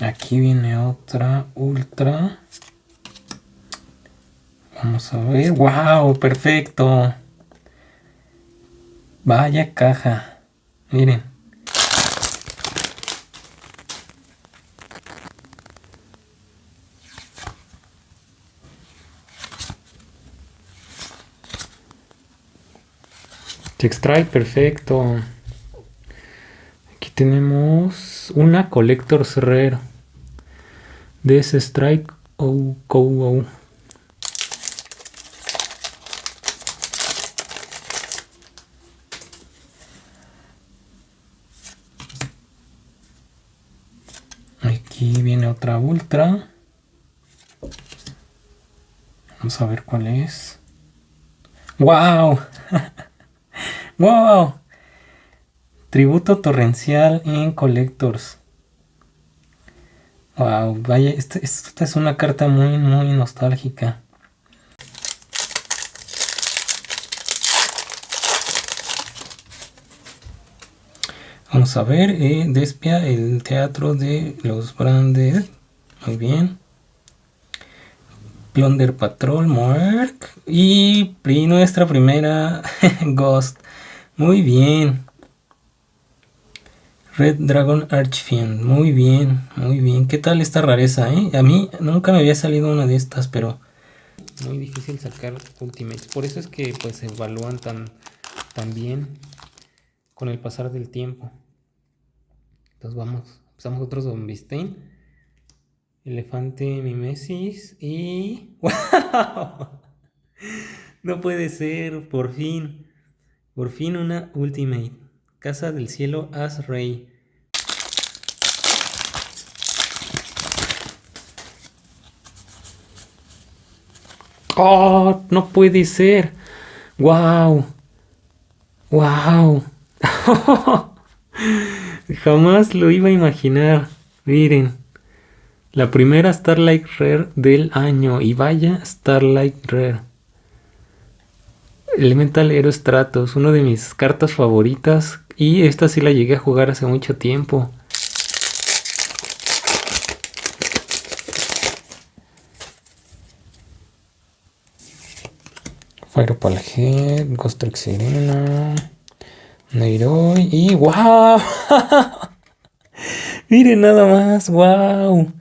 Aquí viene otra ultra. Vamos a ver. ¡Wow! Perfecto. Vaya caja. Miren. Extrae perfecto. Tenemos una Collector's Rare. De Strike o oh, Aquí viene otra ultra. Vamos a ver cuál es. ¡Wow! ¡Wow! Tributo torrencial en Collectors. Wow, vaya, esta, esta es una carta muy, muy nostálgica. Vamos a ver, eh, Despia, el teatro de los Branded. Muy bien. Plunder Patrol, Mark. Y nuestra primera Ghost. Muy bien. Red Dragon Archfiend. Muy bien, muy bien. ¿Qué tal esta rareza, eh? A mí nunca me había salido una de estas, pero... Muy difícil sacar Ultimates. Por eso es que pues se evalúan tan, bien con el pasar del tiempo. Entonces vamos, empezamos otro Zombistein. Elefante Mimesis y... ¡Wow! No puede ser, por fin. Por fin una Ultimate. Casa del Cielo As Rey. ¡Oh! No puede ser. ¡Wow! ¡Wow! Jamás lo iba a imaginar. Miren. La primera Starlight Rare del año. Y vaya Starlight Rare. Elemental Hero Stratos. Una de mis cartas favoritas. Y esta sí la llegué a jugar hace mucho tiempo. Fireball Head, Ghost Sirena. Nairobi y wow. Miren nada más, wow.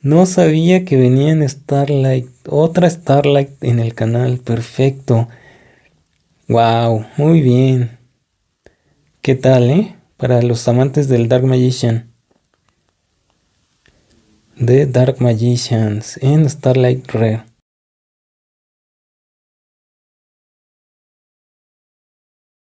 No sabía que venía en Starlight, otra Starlight en el canal, perfecto. Wow, muy bien. ¿Qué tal, eh? Para los amantes del Dark Magician. The Dark Magicians en Starlight Rare.